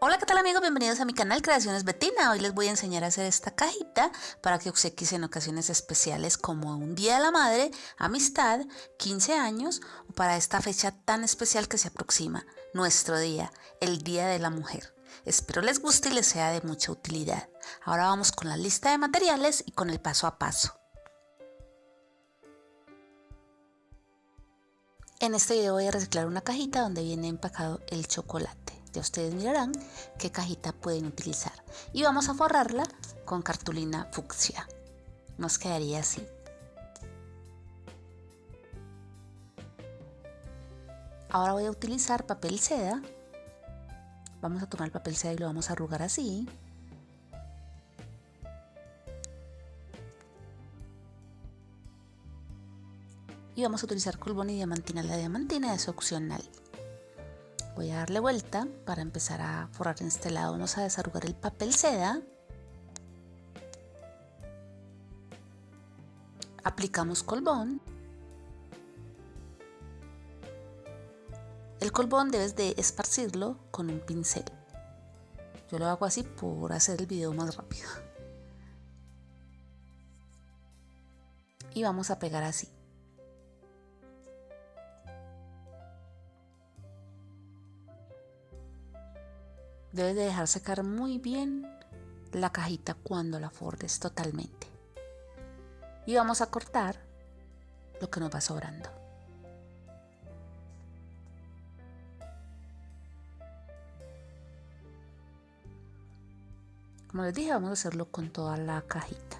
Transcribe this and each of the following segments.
Hola, ¿qué tal amigos? Bienvenidos a mi canal Creaciones Betina. Hoy les voy a enseñar a hacer esta cajita para que obsequies en ocasiones especiales como un Día de la Madre, amistad, 15 años o para esta fecha tan especial que se aproxima, nuestro día, el Día de la Mujer. Espero les guste y les sea de mucha utilidad. Ahora vamos con la lista de materiales y con el paso a paso. En este video voy a reciclar una cajita donde viene empacado el chocolate. Ustedes mirarán qué cajita pueden utilizar. Y vamos a forrarla con cartulina fucsia. Nos quedaría así. Ahora voy a utilizar papel seda. Vamos a tomar el papel seda y lo vamos a arrugar así. Y vamos a utilizar colbón y diamantina. La diamantina es opcional voy a darle vuelta para empezar a forrar en este lado. Vamos a desarrugar el papel seda. Aplicamos colbón. El colbón debes de esparcirlo con un pincel. Yo lo hago así por hacer el video más rápido. Y vamos a pegar así Debes de dejar secar muy bien la cajita cuando la fordes totalmente. Y vamos a cortar lo que nos va sobrando. Como les dije, vamos a hacerlo con toda la cajita.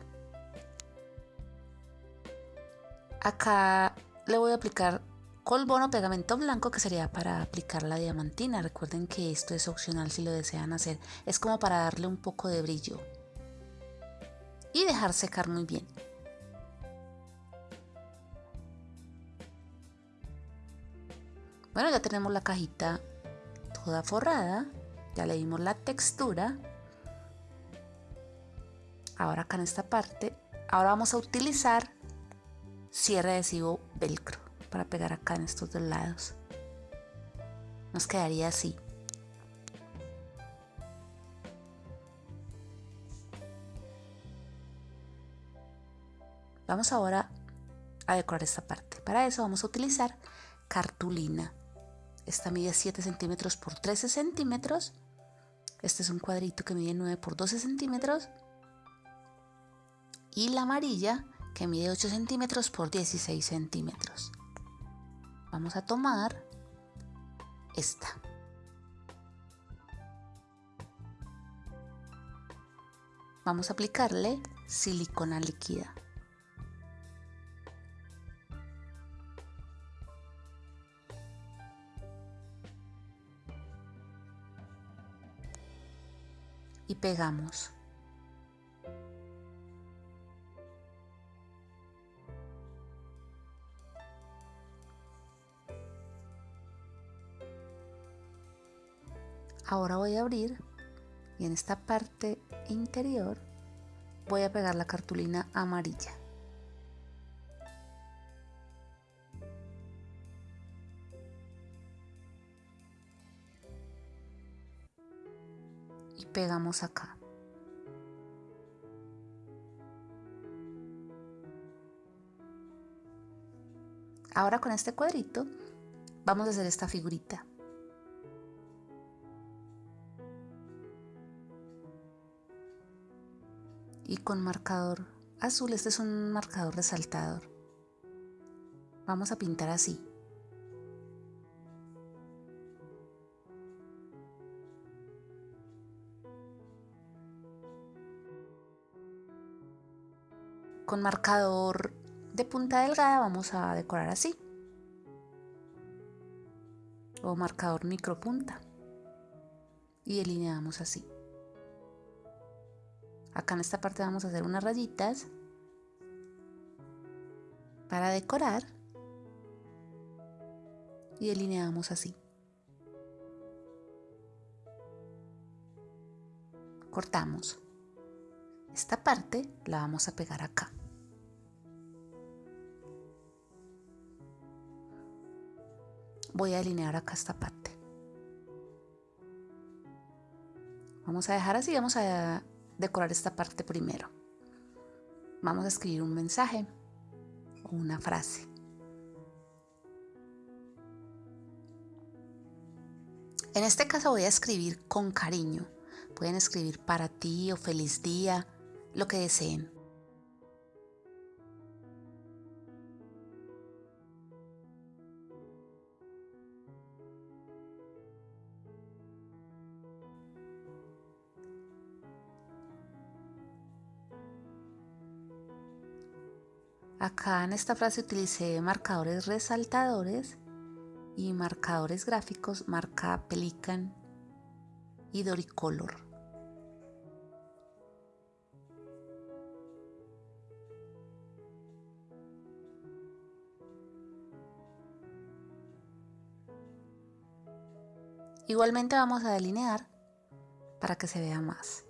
Acá le voy a aplicar colbón o pegamento blanco que sería para aplicar la diamantina. Recuerden que esto es opcional si lo desean hacer. Es como para darle un poco de brillo. Y dejar secar muy bien. Bueno, ya tenemos la cajita toda forrada. Ya le dimos la textura. Ahora acá en esta parte, ahora vamos a utilizar cierre adhesivo velcro para pegar acá en estos dos lados. Nos quedaría así. Vamos ahora a decorar esta parte. Para eso vamos a utilizar cartulina. Esta mide 7 centímetros por 13 centímetros. Este es un cuadrito que mide 9 por 12 centímetros. Y la amarilla que mide 8 centímetros por 16 centímetros vamos a tomar esta. Vamos a aplicarle silicona líquida. Y pegamos. Ahora voy a abrir y en esta parte interior voy a pegar la cartulina amarilla. Y pegamos acá. Ahora con este cuadrito vamos a hacer esta figurita. Y con marcador azul, este es un marcador resaltador. Vamos a pintar así. Con marcador de punta delgada vamos a decorar así. O marcador micro punta. Y delineamos así. Acá en esta parte vamos a hacer unas rayitas para decorar y delineamos así. Cortamos. Esta parte la vamos a pegar acá. Voy a delinear acá esta parte. Vamos a dejar así, vamos a decorar esta parte primero. Vamos a escribir un mensaje o una frase. En este caso voy a escribir con cariño. Pueden escribir para ti o feliz día, lo que deseen. Acá en esta frase utilicé marcadores resaltadores y marcadores gráficos marca Pelican y Doricolor. Igualmente vamos a delinear para que se vea más.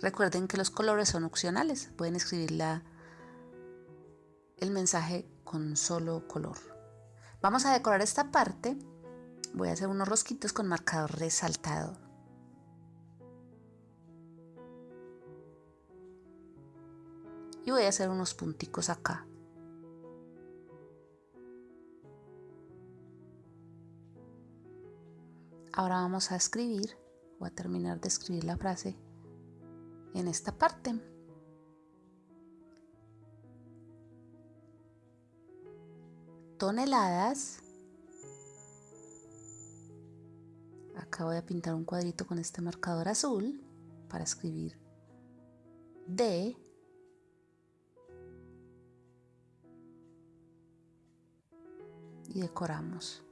Recuerden que los colores son opcionales, pueden escribir el mensaje con solo color. Vamos a decorar esta parte. Voy a hacer unos rosquitos con marcador resaltado. Y voy a hacer unos punticos acá. Ahora vamos a escribir, voy a terminar de escribir la frase en esta parte. Toneladas. Acá voy a pintar un cuadrito con este marcador azul para escribir D. Y decoramos.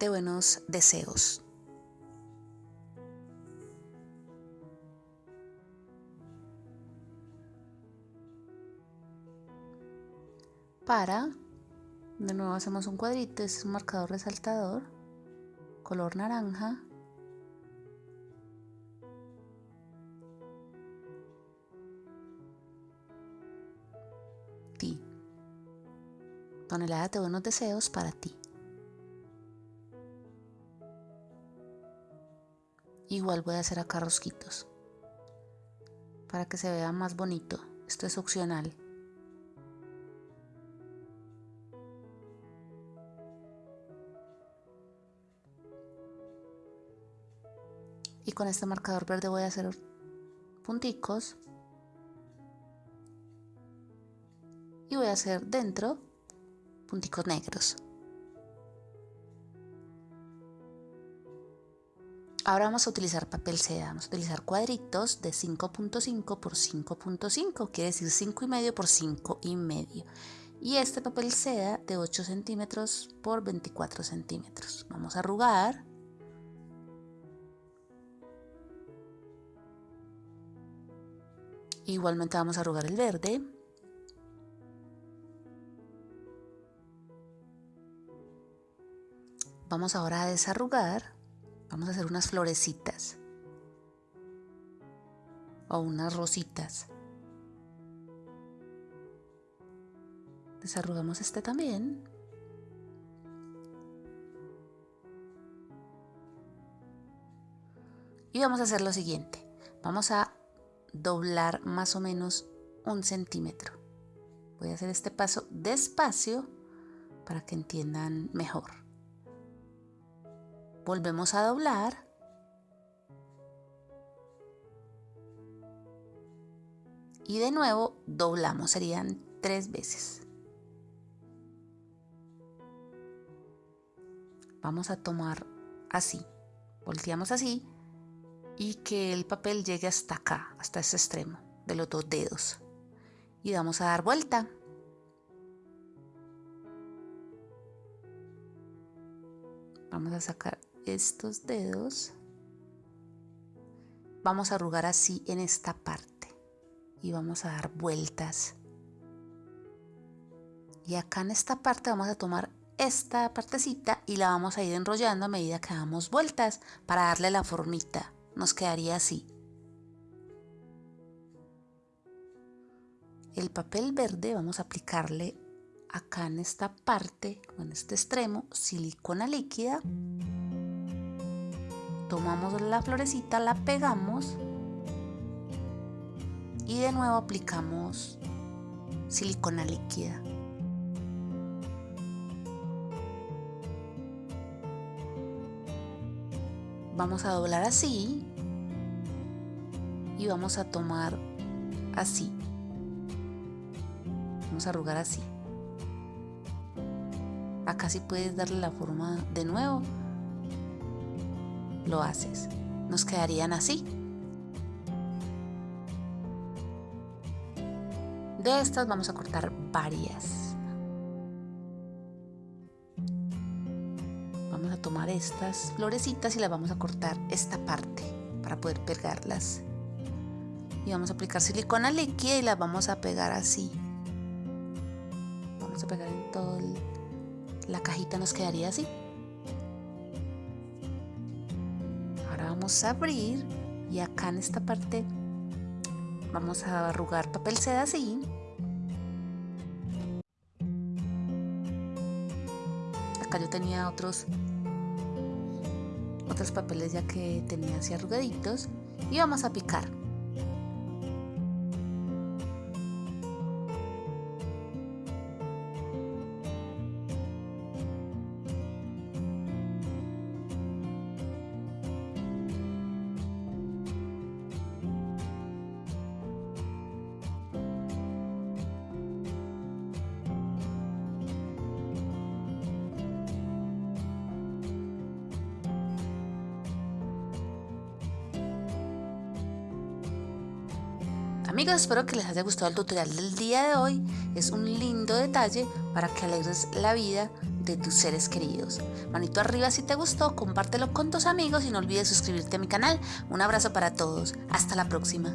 De buenos deseos. Para, de nuevo hacemos un cuadrito, es un marcador resaltador, color naranja. Ti. Tonelada de buenos deseos para ti. Igual voy a hacer acá rosquitos para que se vea más bonito. Esto es opcional. Y con este marcador verde voy a hacer punticos. Y voy a hacer dentro punticos negros. Ahora vamos a utilizar papel seda, vamos a utilizar cuadritos de 5.5 por 5.5, quiere decir 5,5 por 5,5. Y este papel seda de 8 centímetros por 24 centímetros. Vamos a arrugar. Igualmente vamos a arrugar el verde. Vamos ahora a desarrugar Vamos a hacer unas florecitas o unas rositas. Desarrugamos este también. Y vamos a hacer lo siguiente. Vamos a doblar más o menos un centímetro. Voy a hacer este paso despacio para que entiendan mejor volvemos a doblar y de nuevo doblamos, serían tres veces. Vamos a tomar así, volteamos así y que el papel llegue hasta acá, hasta ese extremo de los dos dedos. Y vamos a dar vuelta. Vamos a sacar estos dedos vamos a arrugar así en esta parte y vamos a dar vueltas. Y acá en esta parte vamos a tomar esta partecita y la vamos a ir enrollando a medida que damos vueltas para darle la formita. Nos quedaría así. El papel verde vamos a aplicarle acá en esta parte, en este extremo, silicona líquida. Tomamos la florecita, la pegamos y de nuevo aplicamos silicona líquida. Vamos a doblar así y vamos a tomar así. Vamos a arrugar así. Acá si puedes darle la forma de nuevo, lo haces. Nos quedarían así. De estas vamos a cortar varias. Vamos a tomar estas florecitas y las vamos a cortar esta parte para poder pegarlas. Y vamos a aplicar silicona líquida y las vamos a pegar así. Vamos a pegar en todo la cajita nos quedaría así. Vamos a abrir y acá en esta parte vamos a arrugar papel seda así. Acá yo tenía otros otros papeles ya que tenía así arrugaditos y vamos a picar. Amigos, espero que les haya gustado el tutorial del día de hoy. Es un lindo detalle para que alegres la vida de tus seres queridos. Manito arriba si te gustó, compártelo con tus amigos y no olvides suscribirte a mi canal. Un abrazo para todos. Hasta la próxima.